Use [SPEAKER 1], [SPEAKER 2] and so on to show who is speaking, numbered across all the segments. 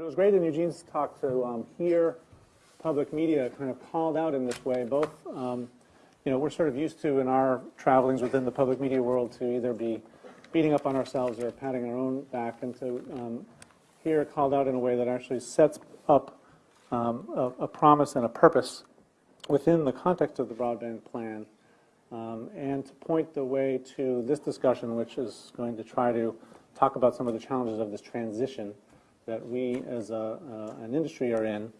[SPEAKER 1] But it was great in Eugene's talk to um, hear public media kind of called out in this way. Both, um, you know, we're sort of used to in our travelings within the public media world to either be beating up on ourselves or patting our own back, and to um, hear called out in a way that actually sets up um, a, a, promise and a purpose within the context of the broadband plan, um, and to point the way to this discussion, which is going to try to talk about some of the challenges of this transition that we as a, uh, an industry are in,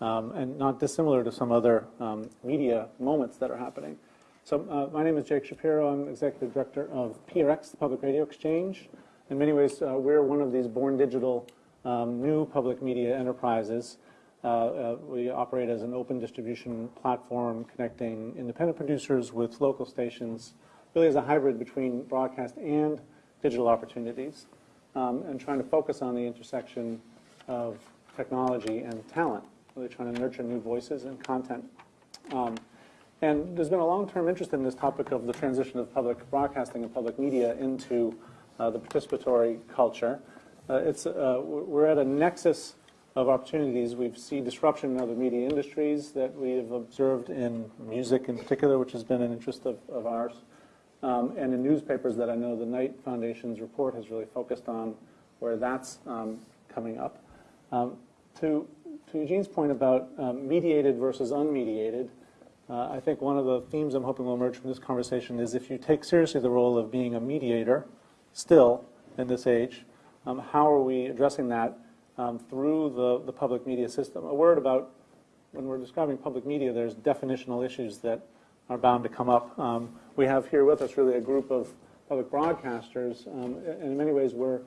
[SPEAKER 1] um, and not dissimilar to some other um, media moments that are happening. So uh, my name is Jake Shapiro. I'm Executive Director of PRX, the Public Radio Exchange. In many ways, uh, we're one of these born digital um, new public media enterprises. Uh, uh we operate as an open distribution platform connecting independent producers with local stations, really as a hybrid between broadcast and digital opportunities, um, and trying to focus on the intersection of technology and talent, really trying to nurture new voices and content. Um, and there's been a long-term interest in this topic of the transition of public broadcasting and public media into uh, the participatory culture. Uh, it's, uh, we're at a nexus of opportunities. We see disruption in other media industries that we have observed in music in particular, which has been an interest of, of ours, um, and in newspapers that I know the Knight Foundation's report has really focused on where that's um, coming up. Um, to, to Eugene's point about um, mediated versus unmediated, uh, I think one of the themes I'm hoping will emerge from this conversation is if you take seriously the role of being a mediator still in this age, um, how are we addressing that um, through the, the public media system? A word about when we're describing public media, there's definitional issues that are bound to come up. Um, we have here with us really a group of public broadcasters. Um, and in many ways, we're,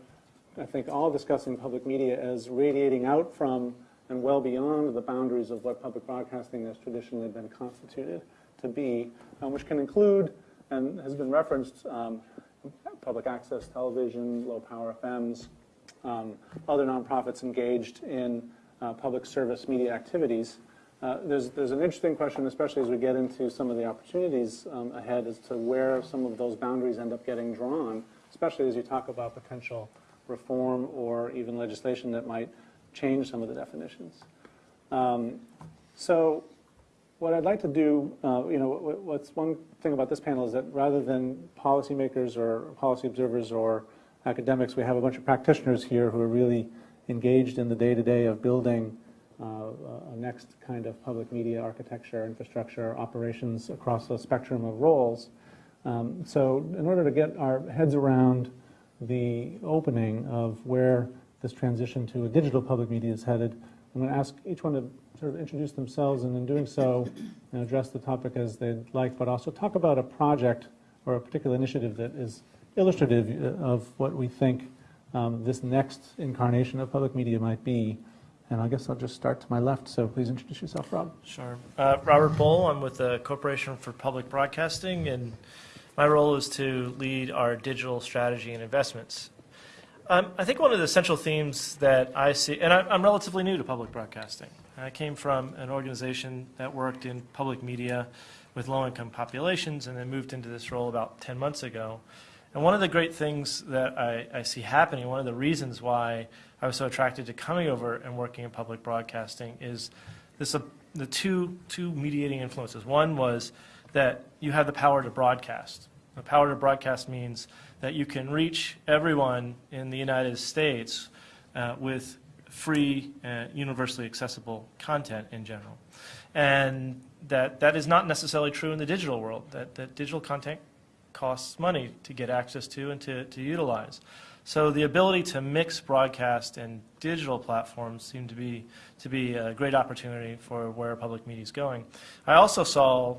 [SPEAKER 1] I think, all discussing public media as radiating out from and well beyond the boundaries of what public broadcasting has traditionally been constituted to be, um, which can include, and has been referenced, um, public access television, low power FMs, um, other nonprofits engaged in uh, public service media activities. Uh, there's, there's an interesting question, especially as we get into some of the opportunities um, ahead, as to where some of those boundaries end up getting drawn, especially as you talk about potential reform or even legislation that might change some of the definitions. Um, so what I'd like to do, uh, you know, what's one thing about this panel is that rather than policymakers or policy observers or academics, we have a bunch of practitioners here who are really engaged in the day-to-day -day of building next kind of public media architecture, infrastructure, operations across a spectrum of roles. Um, so in order to get our heads around the opening of where this transition to a digital public media is headed. I'm going to ask each one to sort of introduce themselves and in doing so address the topic as they'd like, but also talk about a project or a particular initiative that is illustrative of what we think um, this next incarnation of public media might be. And I guess I'll just start to my left, so please introduce yourself, Rob.
[SPEAKER 2] Sure. Uh, Robert Bole, I'm with the Corporation for Public Broadcasting, and my role is to lead our digital strategy and investments. Um, I think one of the central themes that I see, and I, am relatively new to public broadcasting. I came from an organization that worked in public media with low-income populations and then moved into this role about 10 months ago. And one of the great things that I, I see happening, one of the reasons why I was so attracted to coming over and working in public broadcasting is this, uh, the two, two mediating influences. One was that you have the power to broadcast. The power to broadcast means that you can reach everyone in the United States uh, with free, uh, universally accessible content in general. And that, that is not necessarily true in the digital world, that, that digital content costs money to get access to and to, to utilize. So the ability to mix broadcast and digital platforms seem to be, to be a great opportunity for where public media is going. I also saw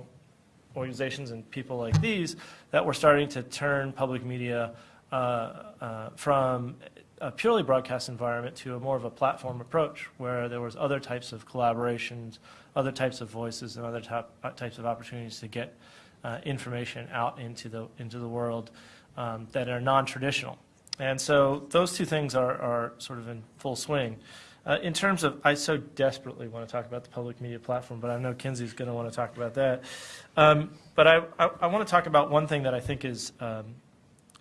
[SPEAKER 2] organizations and people like these that were starting to turn public media uh, uh, from a purely broadcast environment to a more of a platform approach where there was other types of collaborations, other types of voices, and other types of opportunities to get uh, information out into the, into the world um, that are non-traditional. And so those two things are, are sort of in full swing. Uh, in terms of, I so desperately want to talk about the public media platform, but I know Kinsey's going to want to talk about that. Um, but I, I, I, want to talk about one thing that I think is um,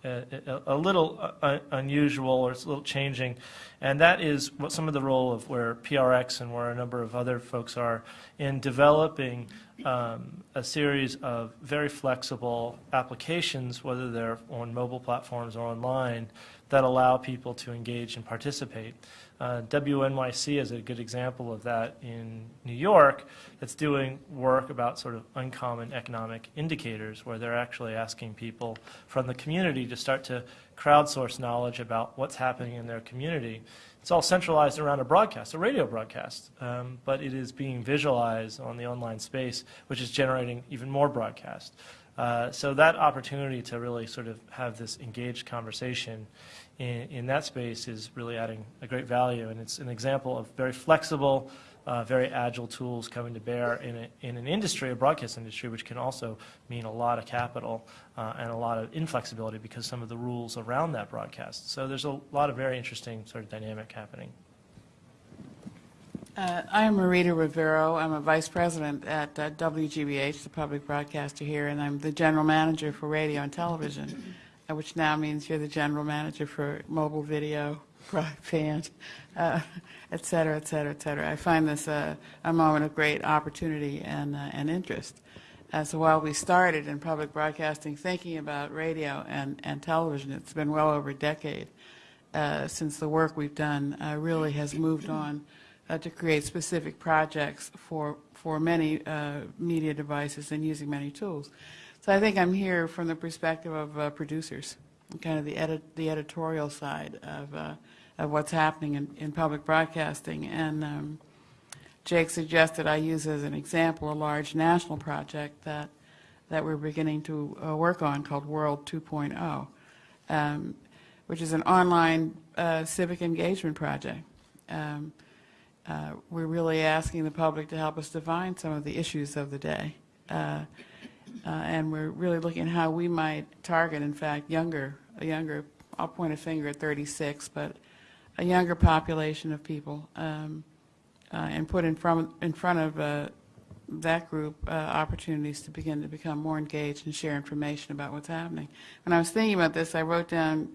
[SPEAKER 2] a, little uh, unusual or it's a little changing, and that is what some of the role of where PRX and where a number of other folks are in developing um, a series of very flexible applications, whether they're on mobile platforms or online, that allow people to engage and participate. Uh, WNYC is a good example of that in New York that's doing work about sort of uncommon economic indicators where they're actually asking people from the community to start to crowdsource knowledge about what's happening in their community. It's all centralized around a broadcast, a radio broadcast, um, but it is being visualized on the online space, which is generating even more broadcast. Uh, so that opportunity to really sort of have this engaged conversation in, in that space is really adding a great value, and it's an example of very flexible, uh, very agile tools coming to bear in, a, in an industry, a broadcast industry, which can also mean a lot of capital uh, and a lot of inflexibility because some of the rules around that broadcast. So there's a lot of very interesting sort of dynamic happening.
[SPEAKER 3] Uh, I am Marita Rivero. I'm a vice president at uh, WGBH, the public broadcaster here, and I'm the general manager for radio and television, which now means you're the general manager for mobile video, broadband, uh, et cetera, et cetera, et cetera. I find this uh, a moment of great opportunity and, uh, and interest. Uh, so while we started in public broadcasting thinking about radio and, and television, it's been well over a decade uh, since the work we've done uh, really has moved on uh, to create specific projects for, for many uh, media devices and using many tools. So I think I'm here from the perspective of uh, producers, kind of the, edit, the editorial side of, uh, of what's happening in, in public broadcasting. And um, Jake suggested I use as an example a large national project that, that we're beginning to uh, work on called World 2.0, um, which is an online uh, civic engagement project. Um, uh, we're really asking the public to help us define some of the issues of the day. Uh, and we're really looking at how we might target, in fact, younger, a younger, I'll point a finger at 36, but a younger population of people, um, uh, and put in front, in front of uh, that group uh, opportunities to begin to become more engaged and share information about what's happening. When I was thinking about this, I wrote down,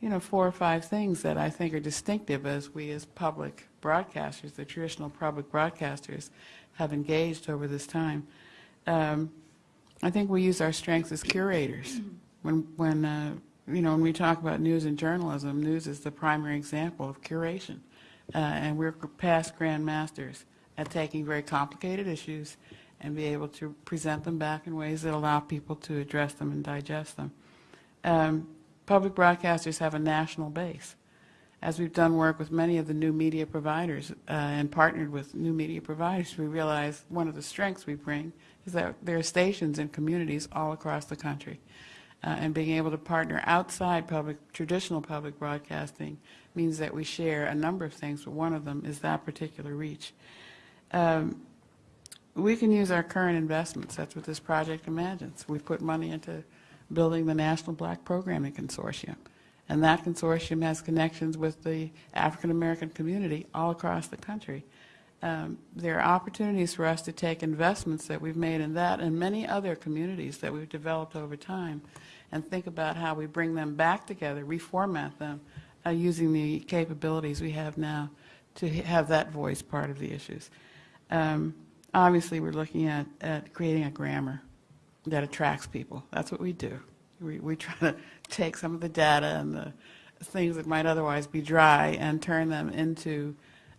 [SPEAKER 3] you know, four or five things that I think are distinctive as we as public broadcasters, the traditional public broadcasters, have engaged over this time. Um, I think we use our strengths as curators. When, when uh, you know, when we talk about news and journalism, news is the primary example of curation. Uh, and we're past grandmasters at taking very complicated issues and be able to present them back in ways that allow people to address them and digest them. Um, public broadcasters have a national base. As we've done work with many of the new media providers uh, and partnered with new media providers, we realize one of the strengths we bring is that there are stations in communities all across the country. Uh, and being able to partner outside public, traditional public broadcasting means that we share a number of things, but one of them is that particular reach. Um, we can use our current investments. That's what this project imagines. We've put money into building the National Black Programming Consortium. And that consortium has connections with the African American community all across the country. Um, there are opportunities for us to take investments that we've made in that and many other communities that we've developed over time and think about how we bring them back together, reformat them, uh, using the capabilities we have now to have that voice part of the issues. Um, obviously, we're looking at, at creating a grammar that attracts people. That's what we do. We, we try to take some of the data and the things that might otherwise be dry and turn them into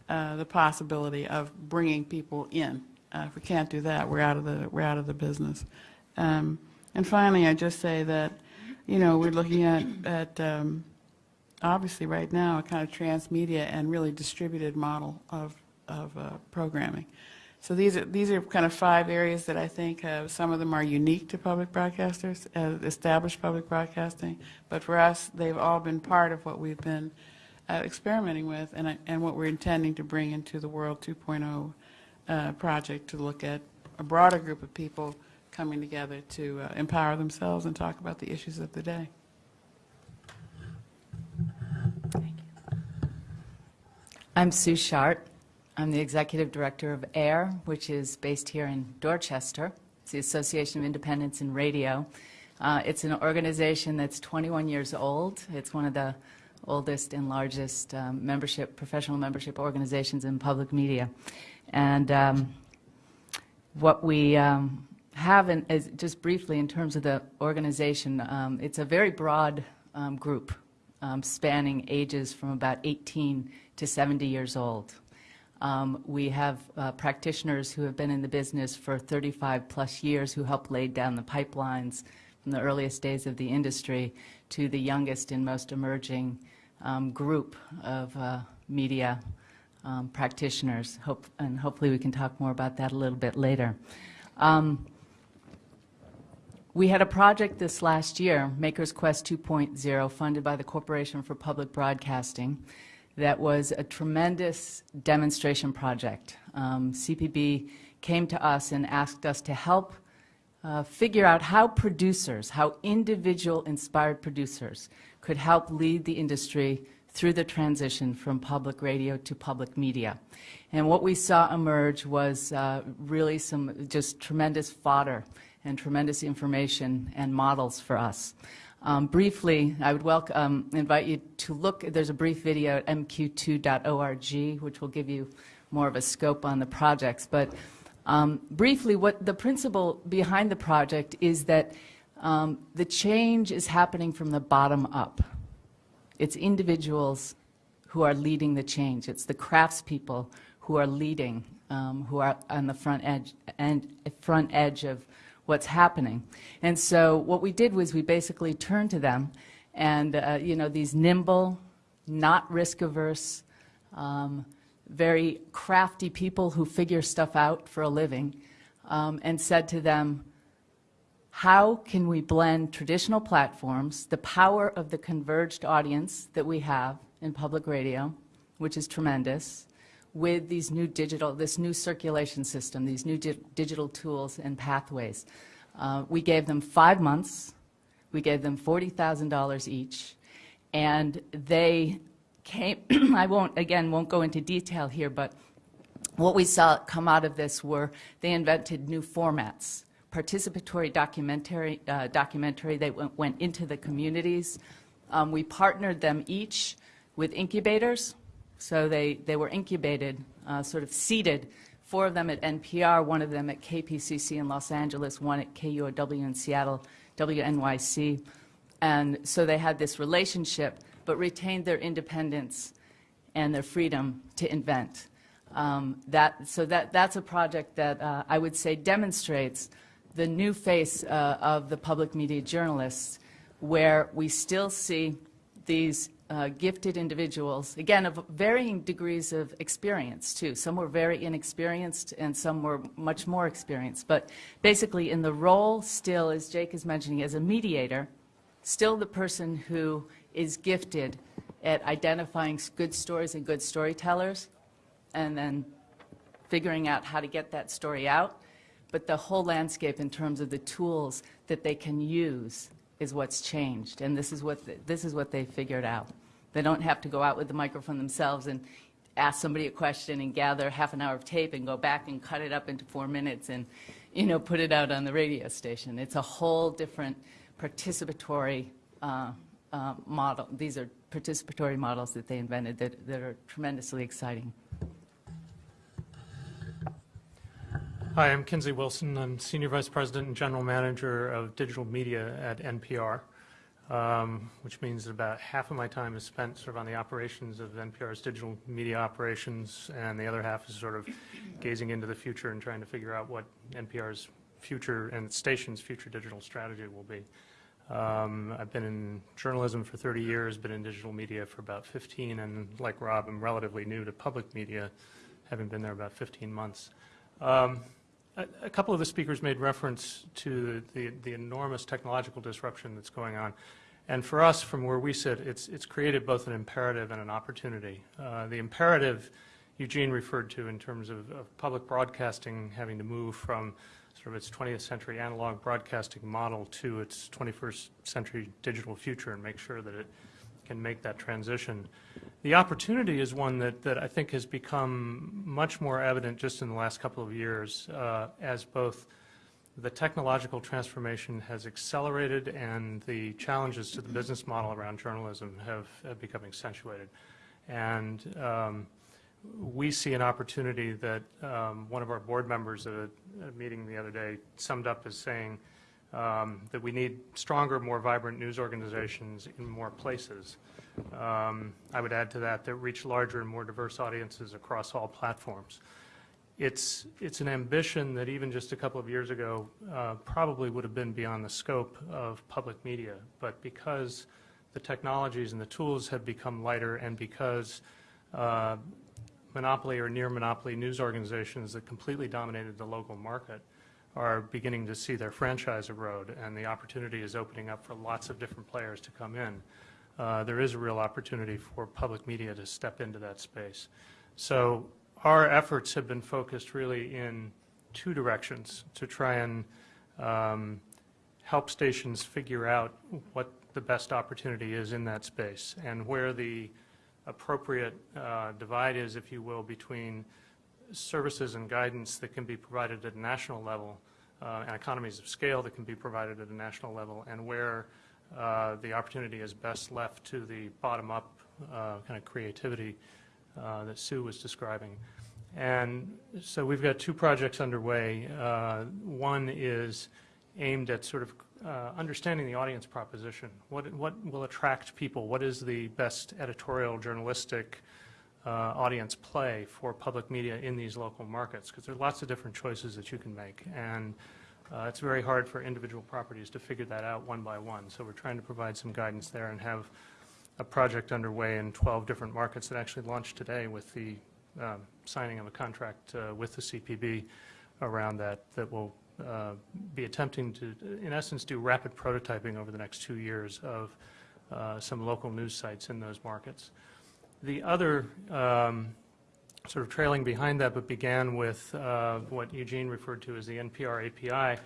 [SPEAKER 3] uh, the possibility of bringing people in. Uh, if we can't do that, we're out of the we're out of the business. Um, and finally, I just say that, you know, we're looking at at um, obviously right now a kind of transmedia and really distributed model of of uh, programming. So these are these are kind of five areas that I think uh, some of them are unique to public broadcasters, uh, established public broadcasting. But for us, they've all been part of what we've been uh, experimenting with, and and what we're intending to bring into the World 2.0 uh, project to look at a broader group of people coming together to uh, empower themselves and talk about the issues of the day.
[SPEAKER 4] I'm Sue Schardt. I'm the executive director of AIR, which is based here in Dorchester. It's the Association of Independents in Radio. Uh, It's an organization that's 21 years old. It's one of the oldest and largest um, membership, professional membership organizations in public media. And um, what we um, have, in, is just briefly in terms of the organization, um, it's a very broad um, group um, spanning ages from about 18 to 70 years old. We have uh, practitioners who have been in the business for 35 plus years who helped lay down the pipelines from the earliest days of the industry to the youngest and most emerging um, group of uh, media um, practitioners. Hope, and hopefully we can talk more about that a little bit later. Um, we had a project this last year, Makers Quest 2.0, funded by the Corporation for Public Broadcasting, that was a tremendous demonstration project. Um, CPB came to us and asked us to help uh, figure out how producers, how individual inspired producers could help lead the industry through the transition from public radio to public media. And what we saw emerge was uh, really some just tremendous fodder and tremendous information and models for us. Um, briefly, I would welcome, um, invite you to look, there's a brief video at mq2.org, which will give you more of a scope on the projects. But um, briefly, what the principle behind the project is that um, the change is happening from the bottom up. It's individuals who are leading the change. It's the craftspeople who are leading, um, who are on the front edge and front edge of what's happening. And so what we did was we basically turned to them and, uh, you know, these nimble, not risk averse, um, very crafty people who figure stuff out for a living, um, and said to them, how can we blend traditional platforms, the power of the converged audience that we have in public radio, which is tremendous, with these new digital, this new circulation system, these new di digital tools and pathways. Uh, we gave them five months. We gave them $40,000 each. And they came, I won't, again, won't go into detail here, but what we saw come out of this were they invented new formats. Participatory documentary, uh, documentary they went, went, into the communities. Um, we partnered them each with incubators, so they, they were incubated, uh, sort of seeded, four of them at NPR, one of them at KPCC in Los Angeles, one at KUOW in Seattle, WNYC. And so they had this relationship, but retained their independence and their freedom to invent. Um, that, so that, that's a project that uh, I would say demonstrates the new face uh, of the public media journalists, where we still see these uh, gifted individuals, again, of varying degrees of experience, too. Some were very inexperienced and some were much more experienced. But basically, in the role still, as Jake is mentioning, as a mediator, still the person who is gifted at identifying good stories and good storytellers and then figuring out how to get that story out. But the whole landscape in terms of the tools that they can use is what's changed, and this is what the, this is what they figured out. They don't have to go out with the microphone themselves and ask somebody a question and gather half an hour of tape and go back and cut it up into four minutes and you know put it out on the radio station. It's a whole different participatory uh, uh, model. These are participatory models that they invented that, that are tremendously exciting.
[SPEAKER 5] Hi, I'm Kinsey Wilson. I'm Senior Vice President and General Manager of Digital Media at NPR, um, which means that about half of my time is spent sort of on the operations of NPR's digital media operations, and the other half is sort of gazing into the future and trying to figure out what NPR's future and station's future digital strategy will be. Um, I've been in journalism for 30 years, been in digital media for about 15, and like Rob, I'm relatively new to public media, having been there about 15 months. Um, a, a couple of the speakers made reference to the, the enormous technological disruption that's going on. And for us, from where we sit, it's, it's created both an imperative and an opportunity. Uh, the imperative Eugene referred to in terms of, of, public broadcasting having to move from sort of its 20th century analog broadcasting model to its 21st century digital future and make sure that it can make that transition. The opportunity is one that, that I think has become much more evident just in the last couple of years uh, as both the technological transformation has accelerated and the challenges to the business model around journalism have, have become accentuated. And um, we see an opportunity that um, one of our board members at a, a meeting the other day summed up as saying um, that we need stronger, more vibrant news organizations in more places. Um, I would add to that that reach larger and more diverse audiences across all platforms. It's, it's an ambition that even just a couple of years ago uh, probably would have been beyond the scope of public media. But because the technologies and the tools have become lighter and because uh, monopoly or near monopoly news organizations that completely dominated the local market are beginning to see their franchise erode and the opportunity is opening up for lots of different players to come in. Uh, there is a real opportunity for public media to step into that space. So our efforts have been focused really in two directions to try and um, help stations figure out what the best opportunity is in that space and where the appropriate uh, divide is, if you will, between services and guidance that can be provided at a national level uh, and economies of scale that can be provided at a national level, and where uh, the opportunity is best left to the bottom-up uh, kind of creativity uh, that Sue was describing. And so we've got two projects underway. Uh, One is aimed at sort of uh, understanding the audience proposition. What, what will attract people? What is the best editorial, journalistic audience play for public media in these local markets? Because there are lots of different choices that you can make. And uh, it's very hard for individual properties to figure that out one by one. So we're trying to provide some guidance there and have a project underway in 12 different markets that actually launched today with the um, signing of a contract uh, with the CPB around that that will uh, be attempting to, in essence, do rapid prototyping over the next two years of uh, some local news sites in those markets. The other um, sort of trailing behind that, but began with uh, what Eugene referred to as the NPR API,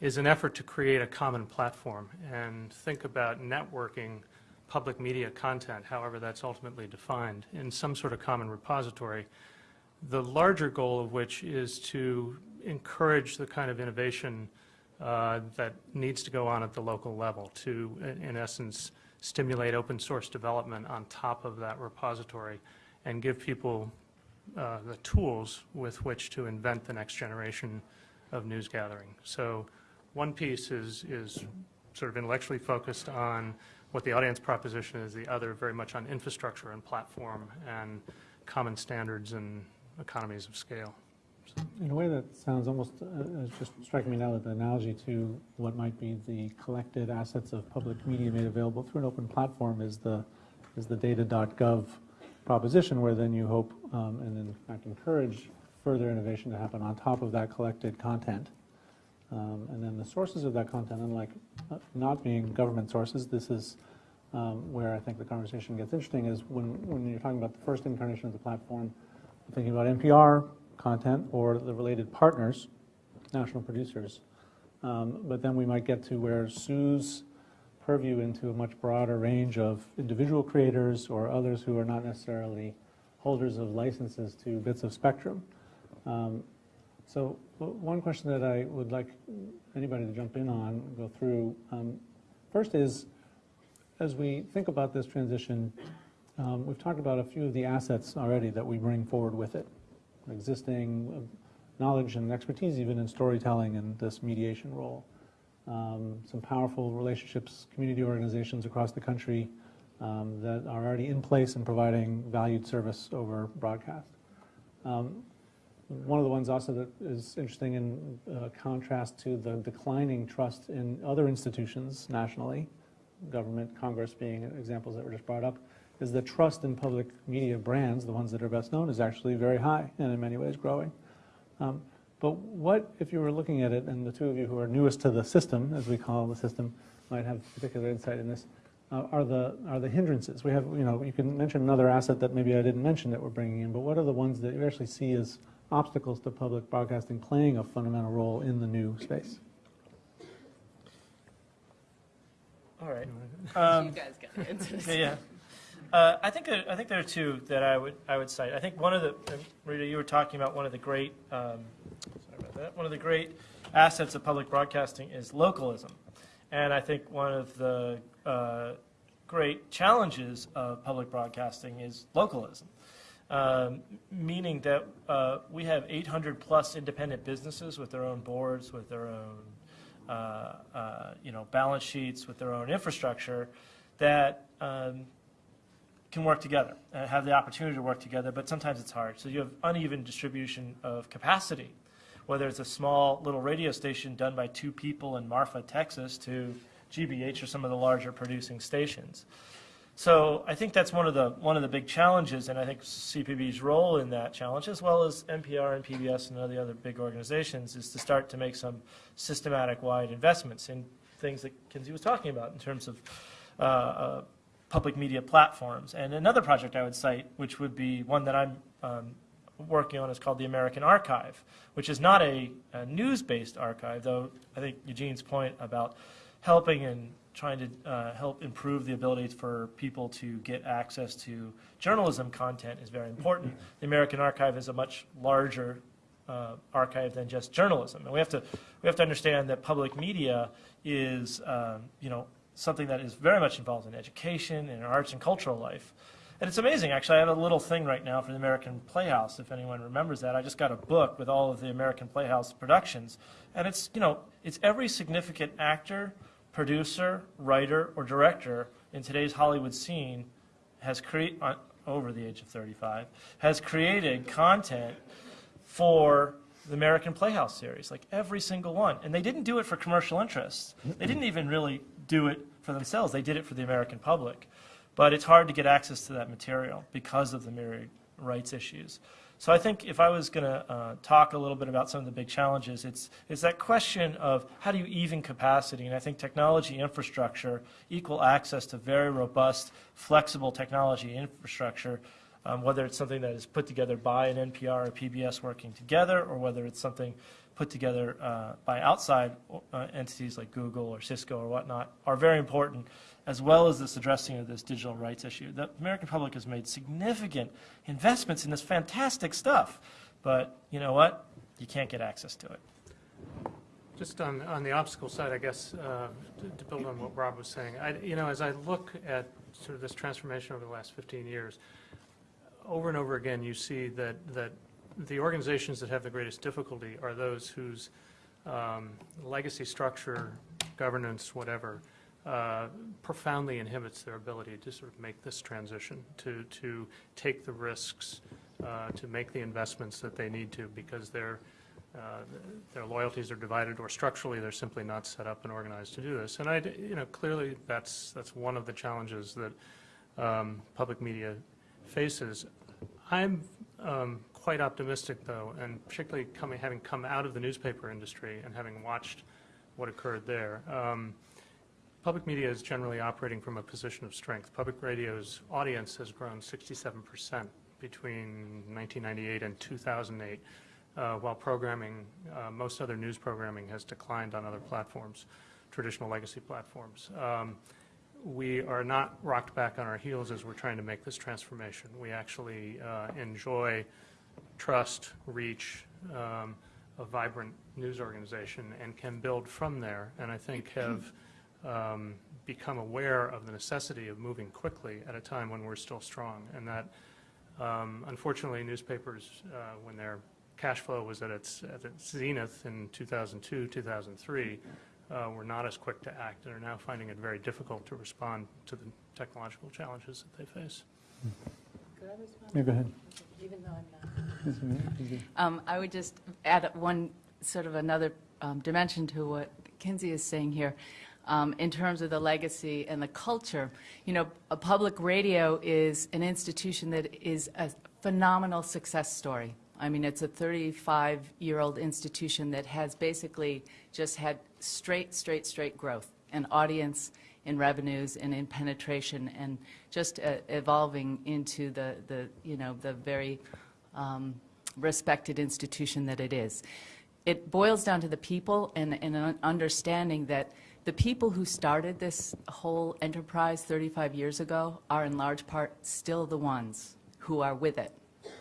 [SPEAKER 5] is an effort to create a common platform and think about networking public media content, however that's ultimately defined, in some sort of common repository. The larger goal of which is to encourage the kind of innovation uh, that needs to go on at the local level to, in in essence, stimulate open source development on top of that repository and give people uh, the tools with which to invent the next generation of news gathering. So one piece is, is sort of intellectually focused on what the audience proposition is, the other very much on infrastructure and platform and common standards and economies of scale.
[SPEAKER 1] In a way that sounds almost, uh, it's just striking me now that the analogy to what might be the collected assets of public media made available through an open platform is the, is the data.gov proposition, where then you hope, um, and in fact encourage further innovation to happen on top of that collected content. Um, And then the sources of that content, unlike uh, not being government sources, this is um, where I think the conversation gets interesting, is when, when you're talking about the first incarnation of the platform, thinking about NPR content or the related partners, national producers. Um, But then we might get to where Sue's purview into a much broader range of individual creators or others who are not necessarily holders of licenses to bits of spectrum. Um, So one question that I would like anybody to jump in on, go through, um, first is, as we think about this transition, um, we've talked about a few of the assets already that we bring forward with it, existing knowledge and expertise even in storytelling and this mediation role. Um, Some powerful relationships, community organizations across the country um, that are already in place and providing valued service over broadcast. Um, One of the ones also that is interesting in uh, contrast to the declining trust in other institutions nationally, government, Congress being examples that were just brought up, is the trust in public media brands, the ones that are best known, is actually very high and in many ways growing. Um, But what, if you were looking at it, and the two of you who are newest to the system, as we call the system, might have particular insight in this, uh, are the, are the hindrances? We have, you know, you can mention another asset that maybe I didn't mention that we're bringing in, but what are the ones that you actually see as obstacles to public broadcasting playing a fundamental role in the new space?
[SPEAKER 2] All right.
[SPEAKER 3] You
[SPEAKER 2] Um,
[SPEAKER 3] guys got to answer this.
[SPEAKER 2] Yeah, yeah. Uh, I think there, I think there are two that I would I would cite. I think one of the Rita, you were talking about one of the great um, sorry about that. One of the great assets of public broadcasting is localism. And I think one of the uh, great challenges of public broadcasting is localism, um, meaning that uh, we have 800 plus independent businesses with their own boards, with their own uh, uh, you know balance sheets, with their own infrastructure that um, can work together, uh, have the opportunity to work together, but sometimes it's hard. So you have uneven distribution of capacity, whether it's a small little radio station done by two people in Marfa, Texas, to GBH or some of the larger producing stations. So I think that's one of the one of the big challenges, and I think CPB's role in that challenge, as well as NPR and PBS and all the other big organizations, is to start to make some systematic wide investments in things that Kinsey was talking about in terms of uh, uh, public media platforms. And another project I would cite, which would be one that I'm um, working on, is called the American Archive, which is not a, a news-based archive, though I think Eugene's point about helping and trying to uh, help improve the ability for people to get access to journalism content is very important. The American Archive is a much larger uh, archive than just journalism, and we have to we have to understand that public media is um, you know something that is very much involved in education and arts and cultural life. And it's amazing, actually. I have a little thing right now for the American Playhouse, if anyone remembers that. I just got a book with all of the American Playhouse productions. And it's, you know, it's every significant actor, producer, writer, or director in today's Hollywood scene has created, uh, over the age of 35, has created content for the American Playhouse series, like every single one. And they didn't do it for commercial interests. They didn't even really do it for themselves. They did it for the American public. But it's hard to get access to that material because of the myriad rights issues. So I think if I was going to uh, talk a little bit about some of the big challenges, it's, it's that question of how do you even capacity? And I think technology infrastructure, equal access to very robust, flexible technology infrastructure, um, whether it's something that is put together by an NPR or PBS working together, or whether it's something put together uh, by outside uh, entities like Google or Cisco or whatnot, are very important as well as this addressing of this digital rights issue. The American public has made significant investments in this fantastic stuff, but you know what? You can't get access to it.
[SPEAKER 5] Just on, on the obstacle side, I guess, uh, to, to build on what Rob was saying, I, you know, as I look at sort of this transformation over the last 15 years, over and over again, you see that, that the organizations that have the greatest difficulty are those whose um, legacy structure, governance, whatever, uh, profoundly inhibits their ability to sort of make this transition, to, to take the risks, uh, to make the investments that they need to because their, uh, their loyalties are divided or structurally they're simply not set up and organized to do this. And I, you know, clearly that's, that's one of the challenges that um, public media faces. I'm um, quite optimistic, though, and particularly coming, having come out of the newspaper industry and having watched what occurred there. Um, Public media is generally operating from a position of strength. Public radio's audience has grown 67% between 1998 and 2008, uh, while programming, uh, most other news programming has declined on other platforms, traditional legacy platforms. Um, we are not rocked back on our heels as we're trying to make this transformation. We actually uh, enjoy trust, reach, um, a vibrant news organization and can build from there, and I think have um, become aware of the necessity of moving quickly at a time when we're still strong. And that, um, unfortunately, newspapers, uh, when their cash flow was at its, at its zenith in 2002, 2003, uh, were not as quick to act and are now finding it very difficult to respond to the technological challenges that they face.
[SPEAKER 4] Could I respond?
[SPEAKER 1] Yeah, go ahead.
[SPEAKER 4] Even though I'm not. Um, I would just add one, sort of another um, dimension to what Kinsey is saying here. Um, in terms of the legacy and the culture, you know, a public radio is an institution that is a phenomenal success story. I mean, it's a 35-year-old institution that has basically just had straight, straight, straight growth in audience, in revenues, and in penetration, and just uh, evolving into the, the, you know, the very um, respected institution that it is. It boils down to the people and, and an understanding that the people who started this whole enterprise 35 years ago are in large part still the ones who are with it.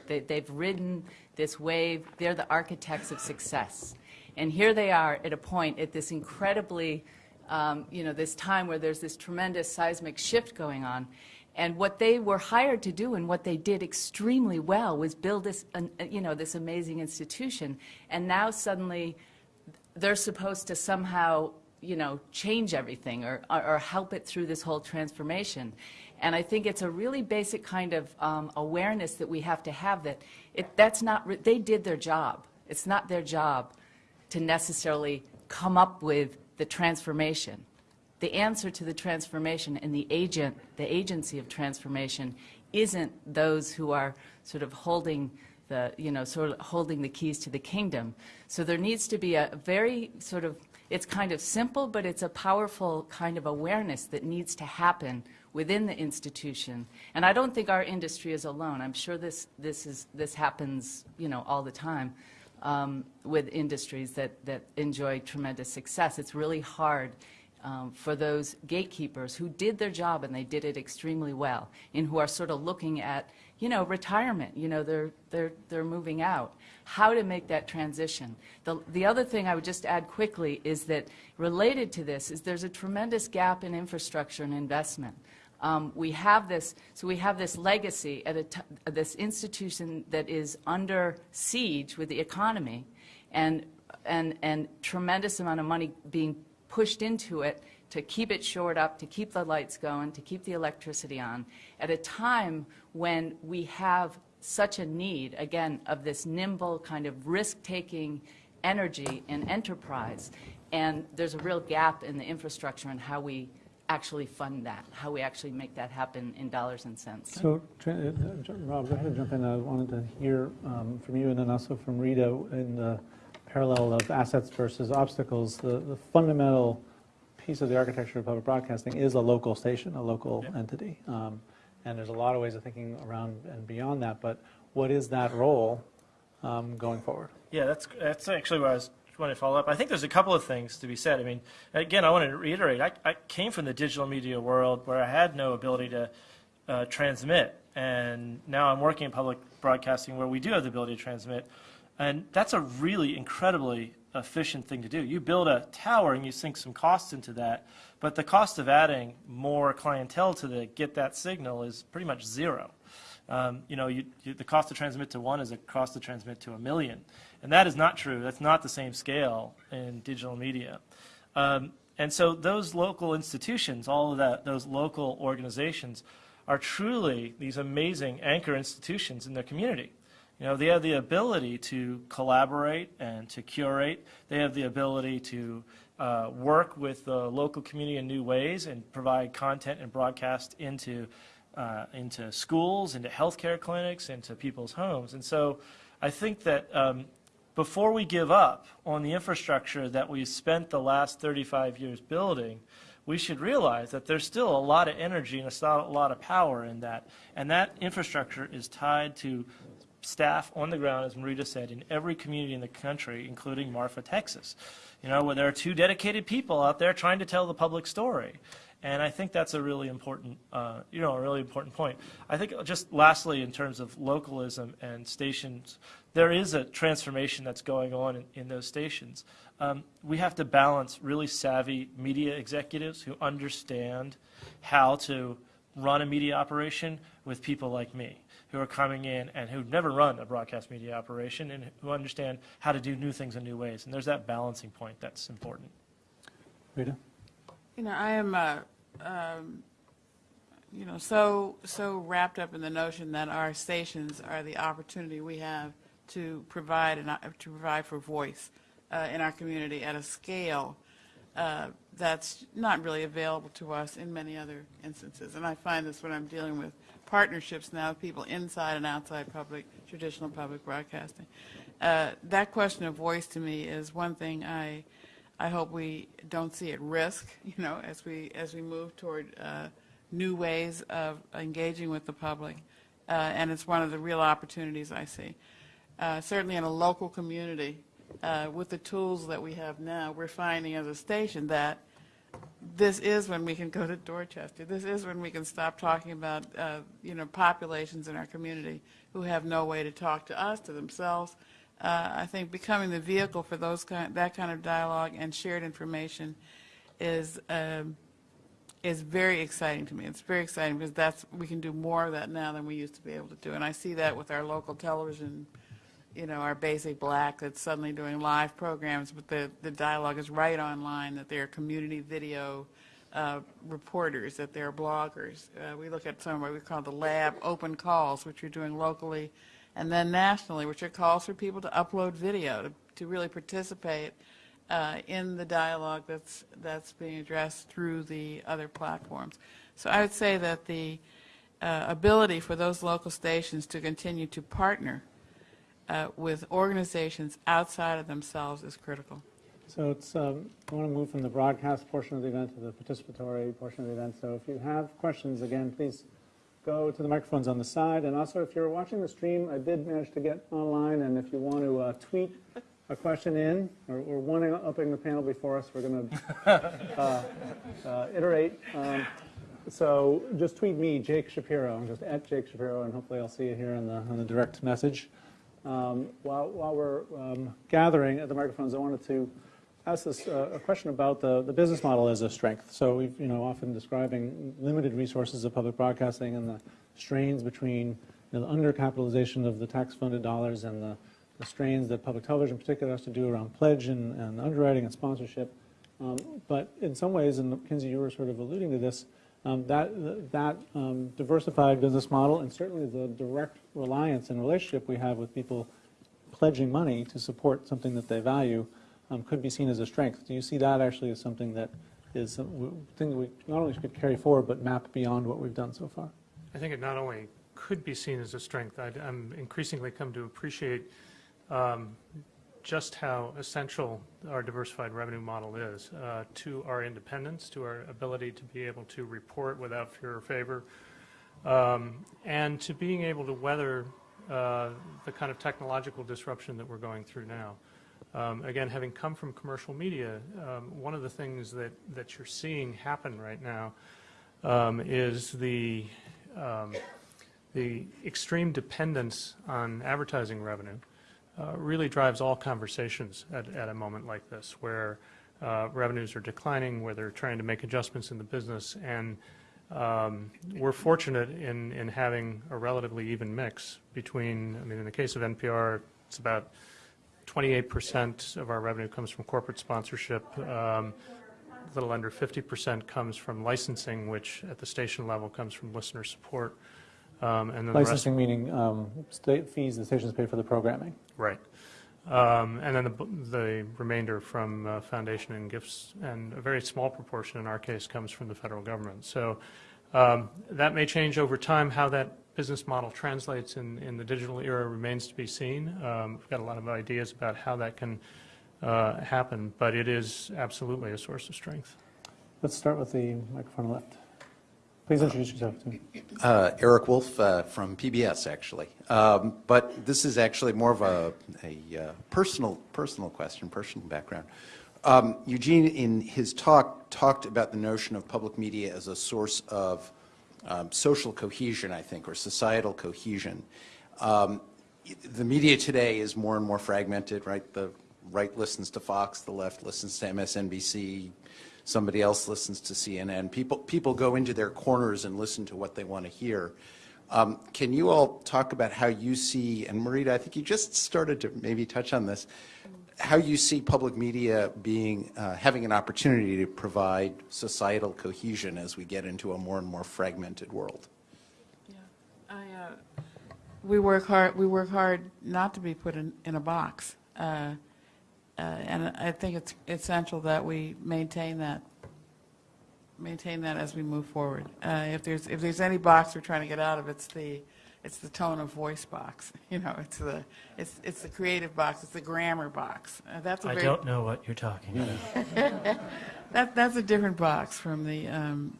[SPEAKER 4] They, they've ridden this wave. They're the architects of success. And here they are at a point at this incredibly, um, you know, this time where there's this tremendous seismic shift going on. And what they were hired to do and what they did extremely well was build this, an- you know, this amazing institution. And now suddenly they're supposed to somehow, you know, change everything or, or, or help it through this whole transformation. And I think it's a really basic kind of um, awareness that we have to have that it, that's not, they did their job. It's not their job to necessarily come up with the transformation. The answer to the transformation and the agent, the agency of transformation, isn't those who are sort of holding the, you know, sort of holding the keys to the kingdom. So there needs to be a very sort of, it's kind of simple, but it's a powerful kind of awareness that needs to happen within the institution. And I don't think our industry is alone. I'm sure this, this, is, this happens, you know, all the time um, with industries that, that enjoy tremendous success. It's really hard um, for those gatekeepers who did their job and they did it extremely well, and who are sort of looking at, you know, retirement. You know, they're they're they're moving out. How to make that transition? The the other thing I would just add quickly is that related to this is there's a tremendous gap in infrastructure and investment. Um, we have this, so we have this legacy at this institution that is under siege with the economy, and and and tremendous amount of money being pushed into it to keep it shored up, to keep the lights going, to keep the electricity on, at a time when we have such a need, again, of this nimble kind of risk-taking energy and enterprise. And there's a real gap in the infrastructure and how we actually fund that, how we actually make that happen in dollars and cents.
[SPEAKER 1] So, uh, Rob, go ahead and jump in. I wanted to hear um, from you and then also from Rita in the parallel of assets versus obstacles. The, the fundamental piece of the architecture of public broadcasting is a local station, a local
[SPEAKER 2] Yeah.
[SPEAKER 1] entity. Um, and there's a lot of ways of thinking around and beyond that. But what is that role um, going forward?
[SPEAKER 2] Yeah, that's that's actually where I was wanting to follow up. I think there's a couple of things to be said. I mean, again, I want to reiterate. I, I came from the digital media world where I had no ability to uh, transmit, and now I'm working in public broadcasting where we do have the ability to transmit, and that's a really incredibly efficient thing to do. You build a tower and you sink some costs into that, but the cost of adding more clientele to the get that signal is pretty much zero. Um, you know, you, you, the cost to transmit to one is a cost to transmit to a million. And that is not true. That's not the same scale in digital media. Um, and so those local institutions, all of that, those local organizations, are truly these amazing anchor institutions in their community. You know, they have the ability to collaborate and to curate. They have the ability to uh, work with the local community in new ways and provide content and broadcast into uh, into schools, into healthcare clinics, into people's homes. And so, I think that um, before we give up on the infrastructure that we've spent the last 35 years building, we should realize that there's still a lot of energy and a a lot of power in that. And that infrastructure is tied to staff on the ground, as Marita said, in every community in the country, including Marfa, Texas. You know, where there are two dedicated people out there trying to tell the public story. And I think that's a really important, uh, you know, a really important point. I think just lastly, in terms of localism and stations, there is a transformation that's going on in, in those stations. Um, we have to balance really savvy media executives who understand how to run a media operation with people like me who are coming in and who've never run a broadcast media operation and who understand how to do new things in new ways. And there's that balancing point that's important.
[SPEAKER 1] Rita?
[SPEAKER 3] You know, I am, uh, um, you know, so, so wrapped up in the notion that our stations are the opportunity we have to provide, and to provide for voice uh, in our community at a scale uh, that's not really available to us in many other instances. And I find this when I'm dealing with partnerships now, with people inside and outside public, traditional public broadcasting. Uh, That question of voice to me is one thing I, I hope we don't see at risk, you know, as we, as we move toward uh, new ways of engaging with the public. Uh, And it's one of the real opportunities I see. Uh, Certainly in a local community, uh, with the tools that we have now, we're finding as a station that this is when we can go to Dorchester. This is when we can stop talking about, uh, you know, populations in our community who have no way to talk to us, to themselves, uh, I think becoming the vehicle for those kind, that kind of dialogue and shared information is, um, is very exciting to me. It's very exciting because that's, we can do more of that now than we used to be able to do. And I see that with our local television, you know, our Basic Black that's suddenly doing live programs, but the, the dialogue is right online, that they're community video uh, reporters, that they're bloggers. Uh, We look at some what we call the lab open calls, which you're doing locally, and then nationally, which are calls for people to upload video, to, to really participate uh, in the dialogue that's, that's being addressed through the other platforms. So I would say that the uh, ability for those local stations to continue to partner uh, with organizations outside of themselves is critical.
[SPEAKER 1] So it's, um, I want to move from the broadcast portion of the event to the participatory portion of the event. So if you have questions, again, please go to the microphones on the side. And also, if you're watching the stream, I did manage to get online, and if you want to uh, tweet a question in, or, or one up in the panel before us, we're going to uh, uh, iterate. Um, so just tweet me, Jake Shapiro, just at Jake Shapiro, and hopefully I'll see you here on the, the direct message. Um, while, while we're um, gathering at the microphones, I wanted to ask this uh, a question about the, the business model as a strength. So we've you know often describing limited resources of public broadcasting and the strains between you know, the undercapitalization of the tax-funded dollars and the, the strains that public television in particular has to do around pledge and, and underwriting and sponsorship. Um, but in some ways, and Kinsey, you were sort of alluding to this, um, that, that um, diversified business model and certainly the direct reliance and relationship we have with people pledging money to support something that they value um, could be seen as a strength. Do you see that actually as something that is something that we not only could carry forward but map beyond what we've done so far?
[SPEAKER 5] I think it not only could be seen as a strength, I'd- I'm increasingly come to appreciate um, just how essential our diversified revenue model is uh, to our independence, to our ability to be able to report without fear or favor, um, and to being able to weather uh, the kind of technological disruption that we're going through now. Um, Again, having come from commercial media, um, one of the things that, that you're seeing happen right now um, is the, um, the extreme dependence on advertising revenue uh, really drives all conversations at, at a moment like this, where uh, revenues are declining, where they're trying to make adjustments in the business, and um, we're fortunate in, in having a relatively even mix between, I mean, in the case of NPR, it's about 28% of our revenue comes from corporate sponsorship. Um, a little under 50% comes from licensing, which at the station level comes from listener support. Um, and then the
[SPEAKER 1] Licensing meaning um, state fees the stations pay for the programming.
[SPEAKER 5] Right. Um, And then the the remainder from uh, foundation and gifts, and a very small proportion in our case comes from the federal government. So um, that may change over time. How that business model translates in in the digital era remains to be seen. Um, We've got a lot of ideas about how that can uh, happen, but it is absolutely a source of strength.
[SPEAKER 1] Let's start with the microphone left. Please introduce yourself. Too.
[SPEAKER 6] Uh, Eric Wolf uh, from PBS, actually. Um, but this is actually more of a, a uh, personal, personal question, personal background. Um, Eugene, in his talk, talked about the notion of public media as a source of um, social cohesion, I think, or societal cohesion. Um, the media today is more and more fragmented, right? The right listens to Fox, the left listens to MSNBC, somebody else listens to CNN. People, people go into their corners and listen to what they want to hear. Um, can you all talk about how you see, and Marita, I think you just started to maybe touch on this, how you see public media being, uh, having an opportunity to provide societal cohesion as we get into a more and more fragmented world?
[SPEAKER 3] I, uh, we work hard, we work hard not to be put in, in a box. Uh, uh, And I think it's essential that we maintain that, maintain that as we move forward. Uh, If there's, if there's any box we're trying to get out of, it's the, it's the tone of voice box. You know, it's the, it's, it's the creative box, it's the grammar box. Uh, That's a
[SPEAKER 2] I
[SPEAKER 3] very.
[SPEAKER 2] don't know what you're talking about.
[SPEAKER 3] That, that's a different box from the, um,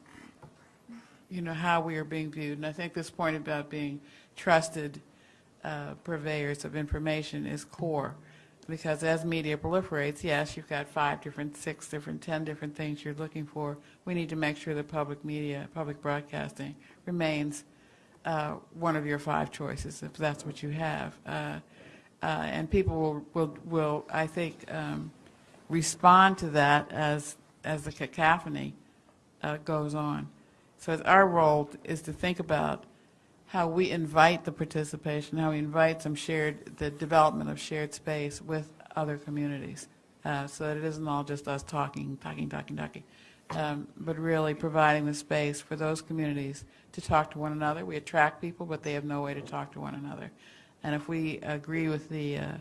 [SPEAKER 3] you know, how we are being viewed. And I think this point about being trusted uh, purveyors of information is core. Because as media proliferates, yes, you've got five different, six different, 10 different things you're looking for. We need to make sure that public media, public broadcasting remains uh, one of your five choices, if that's what you have. Uh, Uh, And people will, will, will, I think, um, respond to that as, as the cacophony uh, goes on. So our role is to think about how we invite the participation, how we invite some shared, the development of shared space with other communities, uh, so that it isn't all just us talking, talking, talking, talking, um, but really providing the space for those communities to talk to one another. We attract people, but they have no way to talk to one another. And if we agree with the uh,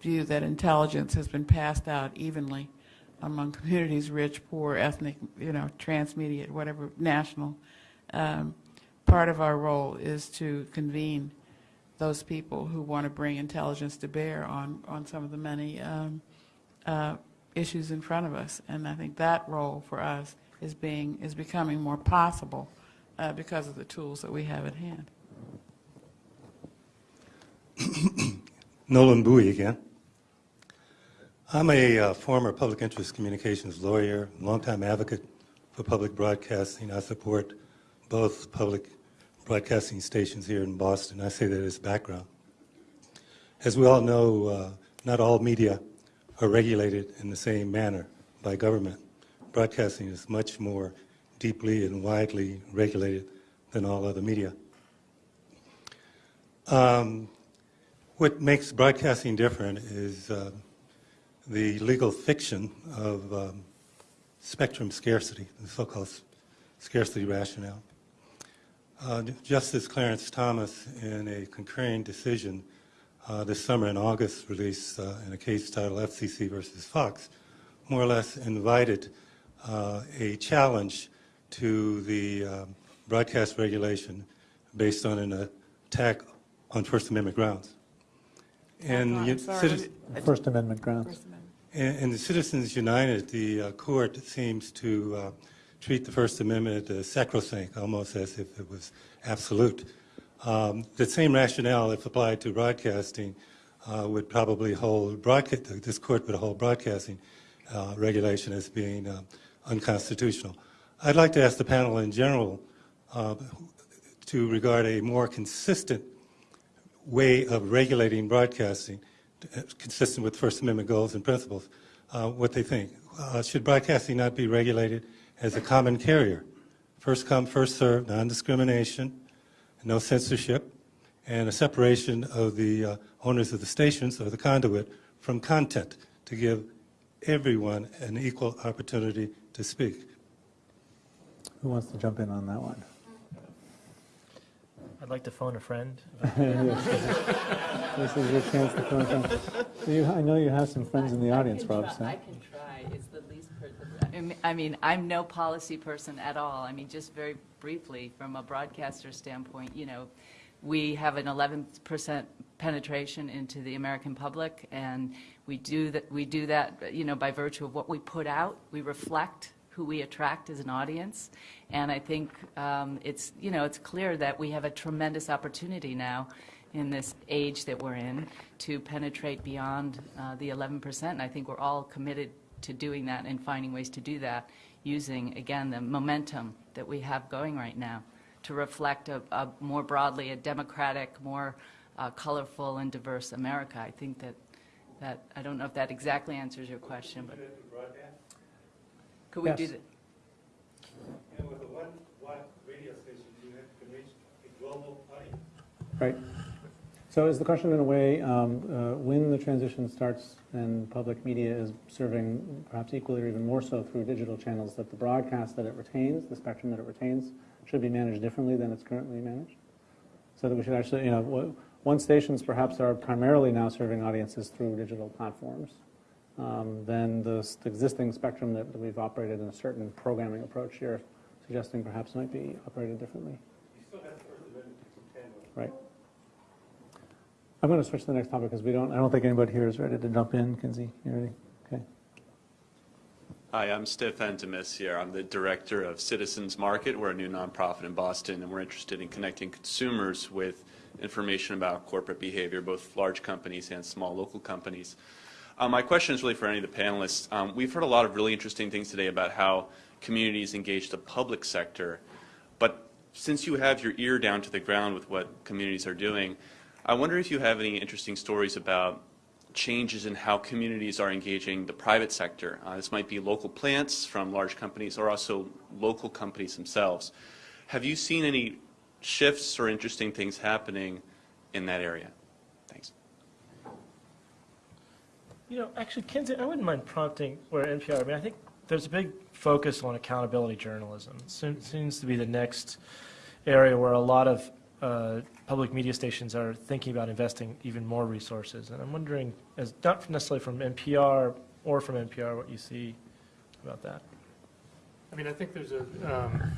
[SPEAKER 3] view that intelligence has been passed out evenly among communities, rich, poor, ethnic, you know, transmediate, whatever, national, um, part of our role is to convene those people who want to bring intelligence to bear on, on some of the many um, uh, issues in front of us. And I think that role for us is being, is becoming more possible uh, because of the tools that we have at hand.
[SPEAKER 7] Nolan Bowie again. I'm a uh, former public interest communications lawyer, longtime advocate for public broadcasting. I support both public broadcasting stations here in Boston. I say that as background. As we all know, uh, not all media are regulated in the same manner by government. Broadcasting is much more deeply and widely regulated than all other media. Um, what makes broadcasting different is uh, the legal fiction of um, spectrum scarcity, the so-called scarcity rationale. Uh, Justice Clarence Thomas, in a concurring decision uh, this summer in August, released uh, in a case titled FCC versus Fox, more or less invited uh, a challenge to the um, broadcast regulation based on an attack on First Amendment grounds. And
[SPEAKER 3] I'm sorry,
[SPEAKER 7] citizen-
[SPEAKER 3] what-
[SPEAKER 1] First Amendment grounds.
[SPEAKER 3] First Amendment.
[SPEAKER 7] in in the Citizens United, the uh, court seems to uh, treat the First Amendment as sacrosanct, almost as if it was absolute. Um, The same rationale, if applied to broadcasting, uh, would probably hold, broadca- this court would hold broadcasting uh, regulation as being uh, unconstitutional. I'd like to ask the panel in general uh, to regard a more consistent way of regulating broadcasting, uh, consistent with First Amendment goals and principles, uh, what they think. Should broadcasting not be regulated as a common carrier? First come, first served, non-discrimination, no censorship, and a separation of the uh, owners of the stations or the conduit from content to give everyone an equal opportunity to speak.
[SPEAKER 1] Who wants to jump in on that one?
[SPEAKER 2] I'd like to phone a friend.
[SPEAKER 1] This is your chance to phone a friend. You, I know you have some friends in the audience,
[SPEAKER 4] I
[SPEAKER 1] Rob, so.
[SPEAKER 4] I can try, it's the least, per- I mean- I'm no policy person at all. I mean, just very briefly, from a broadcaster standpoint, you know, we have an 11% penetration into the American public, and we do that, we do that, you know, by virtue of what we put out. We reflect who we attract as an audience, and I think um, it's, you know, it's clear that we have a tremendous opportunity now in this age that we're in to penetrate beyond uh, the 11%. And I think we're all committed to doing that and finding ways to do that using, again, the momentum that we have going right now to reflect a, a more broadly a democratic, more uh, colorful and diverse America. I think that, that, I don't know if that exactly answers your question, but could we do
[SPEAKER 1] Yes.
[SPEAKER 4] that?
[SPEAKER 7] And with a one radio station, you can reach a global audience.
[SPEAKER 1] Right. So is the question in a way, um, uh, when the transition starts and public media is serving perhaps equally or even more so through digital channels, that the broadcast that it retains, the spectrum that it retains, should be managed differently than it's currently managed? So that we should actually, you know, one stations perhaps are primarily now serving audiences through digital platforms. Um, Then the the existing spectrum that that we've operated in a certain programming approach, you're suggesting perhaps might be operated differently? Right. I'm going to switch to the next topic because we don't, I don't think anybody here is ready to jump in. Kinsey, you ready? Okay.
[SPEAKER 8] Hi, I'm Stefan Demis here. I'm the director of Citizens Market. We're a new nonprofit in Boston, and we're interested in connecting consumers with information about corporate behavior, both large companies and small local companies. Uh, my question is really for any of the panelists. Um, we've heard a lot of really interesting things today about how communities engage the public sector, but since you have your ear down to the ground with what communities are doing, I wonder if you have any interesting stories about changes in how communities are engaging the private sector. Uh, this might be local plants from large companies or also local companies themselves. Have you seen any shifts or interesting things happening in that area? Thanks.
[SPEAKER 2] You know, actually, Kinsey, I wouldn't mind prompting where NPR, I mean, I think there's a big focus on accountability journalism. It seems to be the next area where a lot of uh, public media stations are thinking about investing even more resources. And I'm wondering, as not necessarily from NPR or from NPR, what you see about that.
[SPEAKER 5] I mean, I think there's a, um,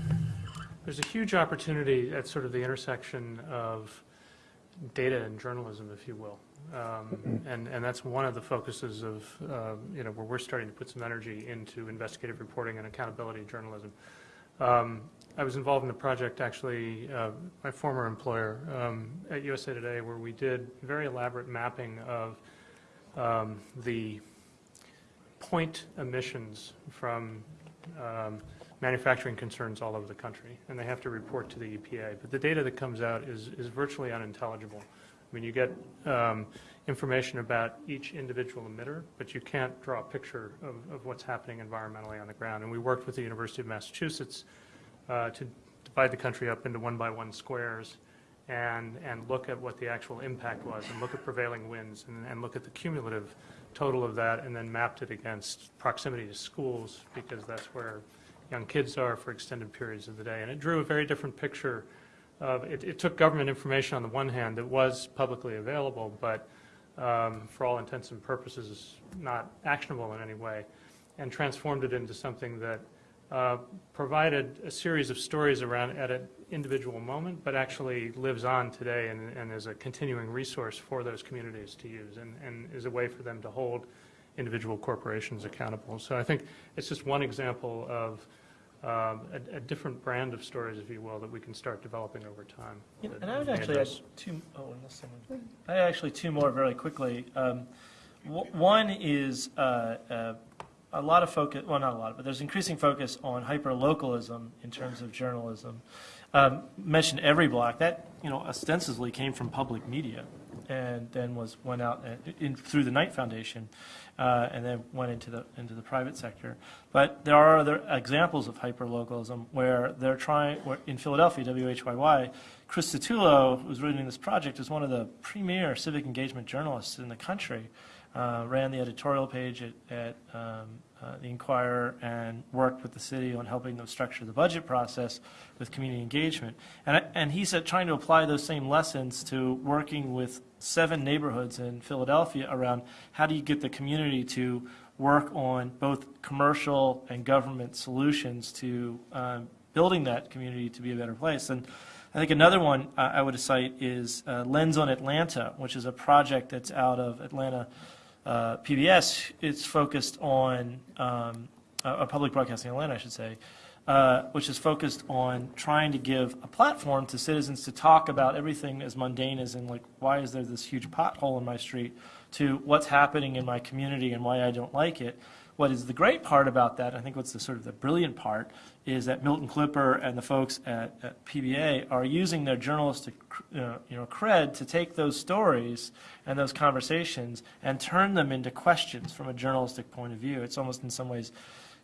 [SPEAKER 5] there's a huge opportunity at sort of the intersection of data and journalism, if you will. Um, And, and that's one of the focuses of, uh, you know, where we're starting to put some energy into investigative reporting and accountability journalism. Um, I was involved in a project, actually, uh, my former employer um, at USA Today, where we did very elaborate mapping of um, the point emissions from um, manufacturing concerns all over the country, and they have to report to the EPA. But the data that comes out is, is virtually unintelligible. I mean, you get um, information about each individual emitter, but you can't draw a picture of, of what's happening environmentally on the ground. And we worked with the University of Massachusetts uh, to divide the country up into one-by-one squares and, and look at what the actual impact was, and look at prevailing winds, and, and look at the cumulative total of that, and then mapped it against proximity to schools, because that's where young kids are for extended periods of the day. And it drew a very different picture of, it, it took government information on the one hand that was publicly available, but um, for all intents and purposes, not actionable in any way, and transformed it into something that uh, provided a series of stories around at an individual moment, but actually lives on today and, and is a continuing resource for those communities to use and, and is a way for them to hold individual corporations accountable. So I think it's just one example of um, a, a different brand of stories, if you will, that we can start developing over time.
[SPEAKER 2] You know, And I would actually add two, oh, unless someone, I had actually two more very quickly. Um, w- One is uh, uh, a lot of focus, well, not a lot, but there's increasing focus on hyper-localism in terms of journalism. Um, Mentioned EveryBlock, that, you know, ostensibly came from public media and then was, went out and- in, through the Knight Foundation, uh, and then went into the, into the private sector. But there are other examples of hyperlocalism where they're trying, where in Philadelphia, WHYY, Chris Satullo, who's running this project, is one of the premier civic engagement journalists in the country. Uh, ran the editorial page at, at um, uh, the Inquirer and worked with the city on helping them structure the budget process with community engagement. And, and he's uh, trying to apply those same lessons to working with seven neighborhoods in Philadelphia around how do you get the community to work on both commercial and government solutions to um, building that community to be a better place. And I think another one uh, I would cite is uh, Lens on Atlanta, which is a project that's out of Atlanta uh, PBS. It's focused on um, uh, public broadcasting Atlanta, I should say, uh, which is focused on trying to give a platform to citizens to talk about everything as mundane as in like why is there this huge pothole in my street to what's happening in my community and why I don't like it. What is the great part about that, I think what's the sort of the brilliant part, is that Milton Clipper and the folks at, at PBA are using their journalistic uh, you know, cred to take those stories and those conversations and turn them into questions from a journalistic point of view. It's almost in some ways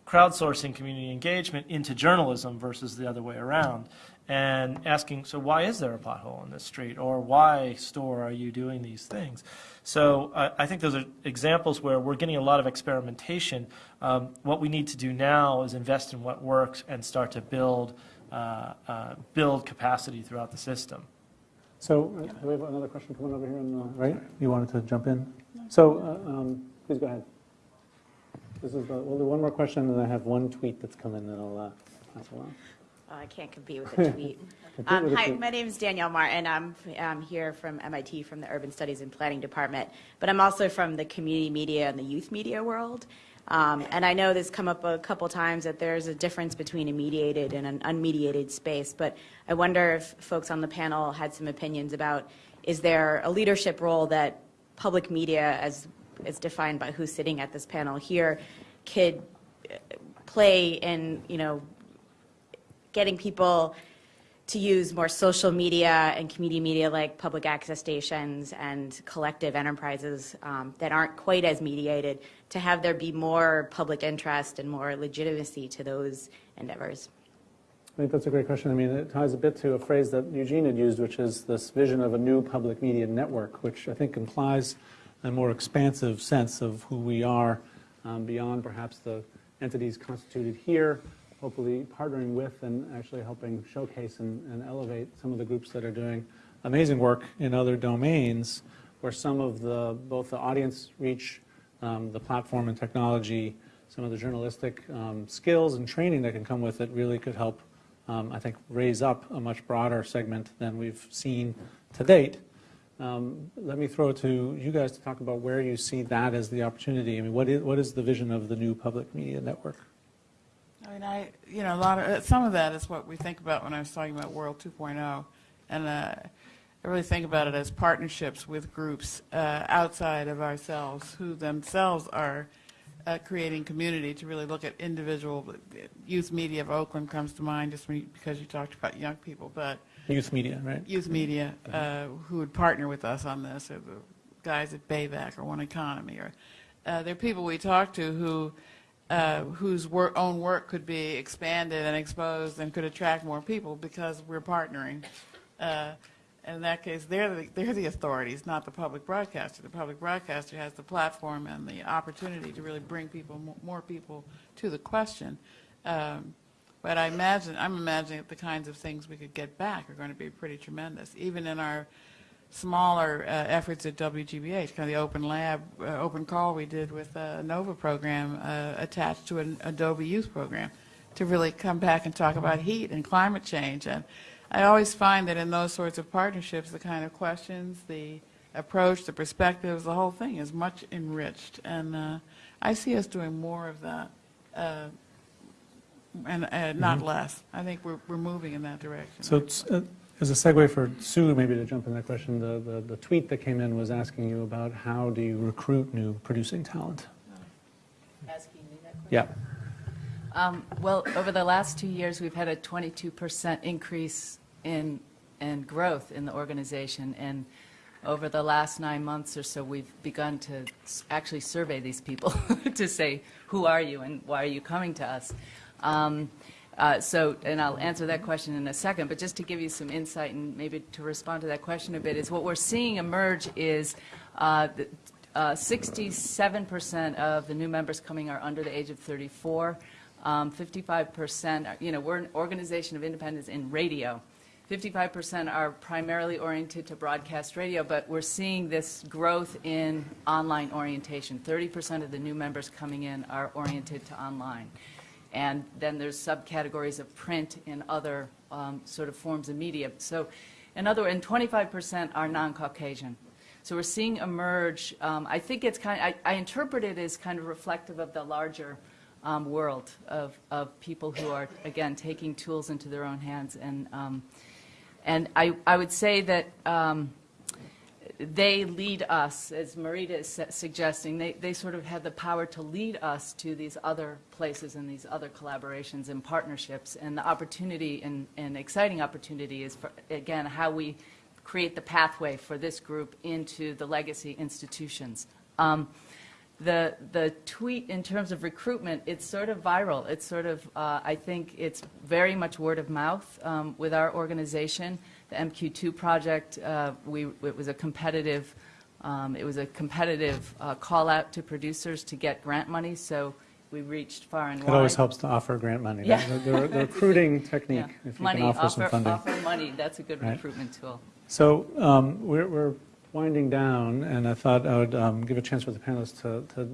[SPEAKER 2] crowdsourcing community engagement into journalism versus the other way around and asking, so why is there a pothole in this street? Or why, store, are you doing these things? So uh, I think those are examples where we're getting a lot of experimentation. Um, what we need to do now is invest in what works and start to build, uh, uh, build capacity throughout the system.
[SPEAKER 1] So uh, we have another question coming over here on the right. You wanted to jump in? So uh, um, please go ahead. This is, the- we'll do one more question, and then I have one tweet that's come in that I'll uh, pass along.
[SPEAKER 9] Oh, I can't compete with a tweet. Um, Hi, my name is Danielle Martin. I'm, I'm here from MIT, from the Urban Studies and Planning Department, but I'm also from the community media and the youth media world. Um, And I know this come up a couple times, that there's a difference between a mediated and an unmediated space, but I wonder if folks on the panel had some opinions about, is there a leadership role that public media, as, as defined by who's sitting at this panel here, could uh, play in, you know, getting people to use more social media and community media like public access stations and collective enterprises um, that aren't quite as mediated to have there be more public interest and more legitimacy to those endeavors.
[SPEAKER 1] I think that's a great question. I mean, it ties a bit to a phrase that Eugene had used, which is this vision of a new public media network, which I think implies a more expansive sense of who we are um, beyond perhaps the entities constituted here, hopefully partnering with and actually helping showcase and, and elevate some of the groups that are doing amazing work in other domains where some of the, both the audience reach, um, the platform and technology, some of the journalistic um, skills and training that can come with it really could help, um, I think, raise up a much broader segment than we've seen to date. Um, let me throw it to you guys to talk about where you see that as the opportunity. I mean, what is, what is the vision of the new public media network?
[SPEAKER 3] I mean, I, you know, a lot of, uh, some of that is what we think about when I was talking about World 2.0. And uh, I really think about it as partnerships with groups uh, outside of ourselves who themselves are uh, creating community to really look at individual, youth media of Oakland comes to mind just when you- because you talked about young people, but
[SPEAKER 1] Youth media, right?
[SPEAKER 3] youth media uh, who would partner with us on this, or the guys at Bayback or One Economy, or uh, there are people we talk to who uh, whose work, own work could be expanded and exposed and could attract more people because we're partnering. Uh, in that case, they're the, they're the authorities, not the public broadcaster. The public broadcaster has the platform and the opportunity to really bring people, more people to the question. Um, but I imagine, I'm imagining that the kinds of things we could get back are going to be pretty tremendous, even in our smaller uh, efforts at WGBH, kind of the open lab, uh, open call we did with a NOVA program uh, attached to an Adobe Youth program to really come back and talk about heat and climate change. And I always find that in those sorts of partnerships, the kind of questions, the approach, the perspectives, the whole thing is much enriched. And uh, I see us doing more of that. Uh, and uh, not less. I think we're, we're moving in that direction.
[SPEAKER 1] So it's, uh, as a segue for Sue, maybe to jump in that question, the, the, the tweet that came in was asking you about how do you recruit new producing talent?
[SPEAKER 4] Asking me that question?
[SPEAKER 1] Yeah.
[SPEAKER 4] Um, Well, over the last two years, we've had a 22% increase in, in growth in the organization. And over the last nine months or so, we've begun to actually survey these people to say, who are you and why are you coming to us? Um, uh, So, and I'll answer that question in a second, but just to give you some insight and maybe to respond to that question a bit, is what we're seeing emerge is uh, the- uh, 67% of the new members coming are under the age of 34. Um, 55%, are- you know, we're an organization of independents in radio. 55% are primarily oriented to broadcast radio, but we're seeing this growth in online orientation. 30% of the new members coming in are oriented to online. And then there's subcategories of print and other um, sort of forms of media. So, in other words, 25% are non-Caucasian. So we're seeing emerge, um, I think it's kind, I, I interpret it as kind of reflective of the larger um, world of, of people who are, again, taking tools into their own hands. And, um, and I, I would say that um, they lead us, as Marita is suggesting, they, they sort of have the power to lead us to these other places and these other collaborations and partnerships. And the opportunity and, and exciting opportunity is, for, again, how we create the pathway for this group into the legacy institutions. Um, the, the tweet in terms of recruitment, it's sort of viral. It's sort of, uh, I think it's very much word of mouth um, with our organization. The MQ2 project, uh, we, it was a competitive, um, it was a competitive uh, call out to producers to get grant money, so we reached far and
[SPEAKER 1] It
[SPEAKER 4] wide.
[SPEAKER 1] It always helps to offer grant money.
[SPEAKER 4] Yeah.
[SPEAKER 1] The, the- the recruiting
[SPEAKER 4] Yeah.
[SPEAKER 1] technique, if you
[SPEAKER 4] Money,
[SPEAKER 1] can offer some funding.
[SPEAKER 4] Offer money, that's a good
[SPEAKER 1] Right.
[SPEAKER 4] recruitment tool.
[SPEAKER 1] So um, we're, we're winding down, and I thought I would um, give a chance for the panelists to, to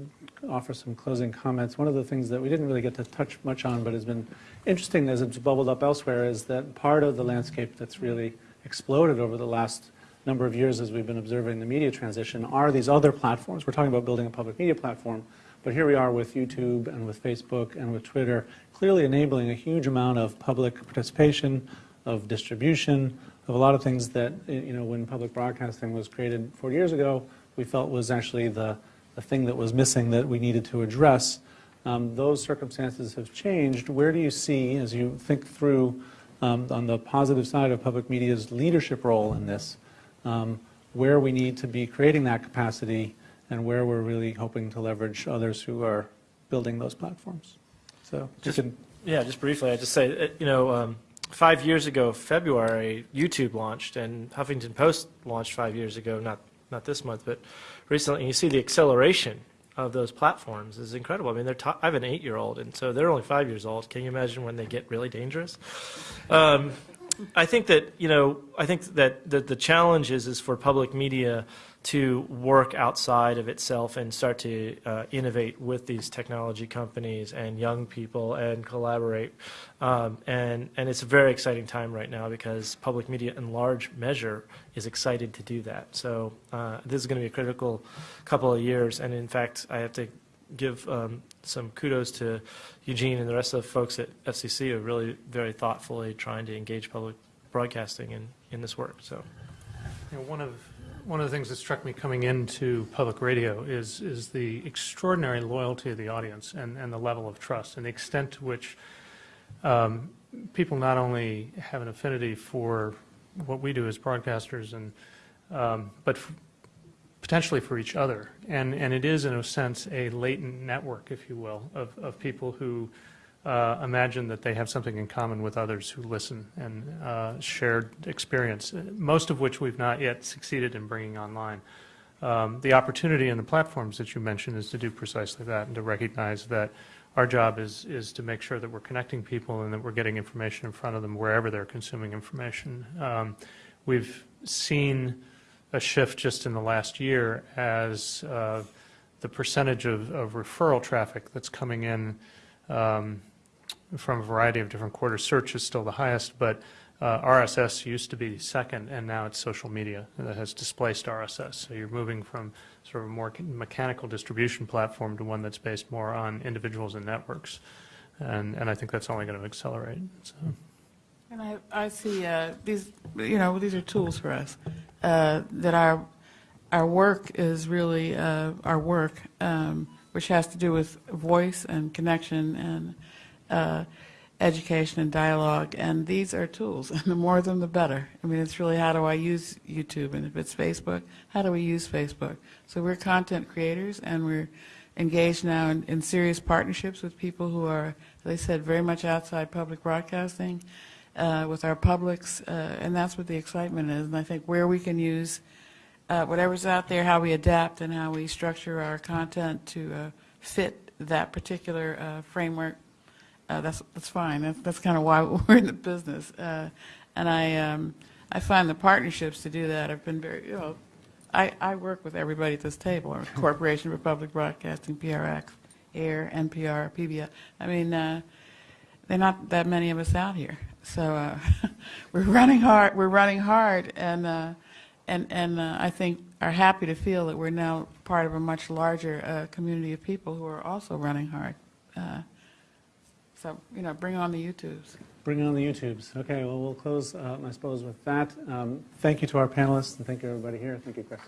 [SPEAKER 1] offer some closing comments. One of the things that we didn't really get to touch much on, but has been interesting as it's bubbled up elsewhere, is that part of the landscape that's really exploded over the last number of years as we've been observing the media transition are these other platforms. We're talking about building a public media platform, but here we are with YouTube and with Facebook and with Twitter, clearly enabling a huge amount of public participation, of distribution, of a lot of things that, you know, when public broadcasting was created 40 years ago, we felt was actually the, the thing that was missing that we needed to address. Um, those circumstances have changed. Where do you see, as you think through um, on the positive side of public media's leadership role in this, um, where we need to be creating that capacity and where we're really hoping to leverage others who are building those platforms. So
[SPEAKER 2] Just-
[SPEAKER 1] can,
[SPEAKER 2] Yeah, just briefly, I just say, uh, you know, um, five years ago, February, YouTube launched, and Huffington Post launched five years ago, not, not this month, but recently, and you see the acceleration of those platforms is incredible. I mean, they're I have an eight-year-old, and so they're only five years old. Can you imagine when they get really dangerous? Um, I think that, you know, I think that, that the challenge is, is for public media to work outside of itself and start to uh, innovate with these technology companies and young people and collaborate. Um, and, and it's a very exciting time right now because public media in large measure is excited to do that. So uh, this is going to be a critical couple of years. And in fact, I have to give um, some kudos to Eugene and the rest of the folks at FCC who are really very thoughtfully trying to engage public broadcasting in, in this work. So.
[SPEAKER 5] You know, one of, one of the things that struck me coming into public radio is, is the extraordinary loyalty of the audience and, and the level of trust and the extent to which um, people not only have an affinity for what we do as broadcasters and, um, but potentially for each other. And, and it is, in a sense, a latent network, if you will, of, of people who uh, imagine that they have something in common with others who listen and uh, shared experience, most of which we've not yet succeeded in bringing online. Um, the opportunity in the platforms that you mentioned is to do precisely that and to recognize that our job is, is to make sure that we're connecting people and that we're getting information in front of them wherever they're consuming information. Um, we've seen a shift just in the last year as uh, the percentage of, of referral traffic that's coming in um, from a variety of different quarters. Search is still the highest, but uh, RSS used to be second, and now it's social media that has displaced RSS. So you're moving from sort of a more mechanical distribution platform to one that's based more on individuals and networks. And, and I think that's only going to accelerate. So.
[SPEAKER 3] And I, I see uh, these, you know, these are tools for us. Uh, that our our work is really uh, our work, um, which has to do with voice and connection and uh, education and dialogue. And these are tools, and the more of them, the better. I mean, it's really how do I use YouTube, and if it's Facebook, how do we use Facebook? So we're content creators, and we're engaged now in, in serious partnerships with people who are, as I said, very much outside public broadcasting uh, with our publics, uh, and that's what the excitement is. And I think where we can use uh, whatever's out there, how we adapt and how we structure our content to uh, fit that particular uh, framework, uh, that's that's fine. That's, that's kind of why we're in the business. Uh, and I um, I find the partnerships to do that have been very, you know, I, I work with everybody at this table, Corporation for Public Broadcasting, PRX, AIR, NPR, PBS. I mean, uh, there are not that many of us out here. So uh, we're running hard. We're running hard, and uh, and and uh, I think are happy to feel that we're now part of a much larger uh, community of people who are also running hard. So you know, bring on the YouTubes.
[SPEAKER 1] bring on the YouTubes. Okay, well, we'll close, uh, I suppose, with that. Um, Thank you to our panelists, and thank you, everybody here. Thank you, Chris.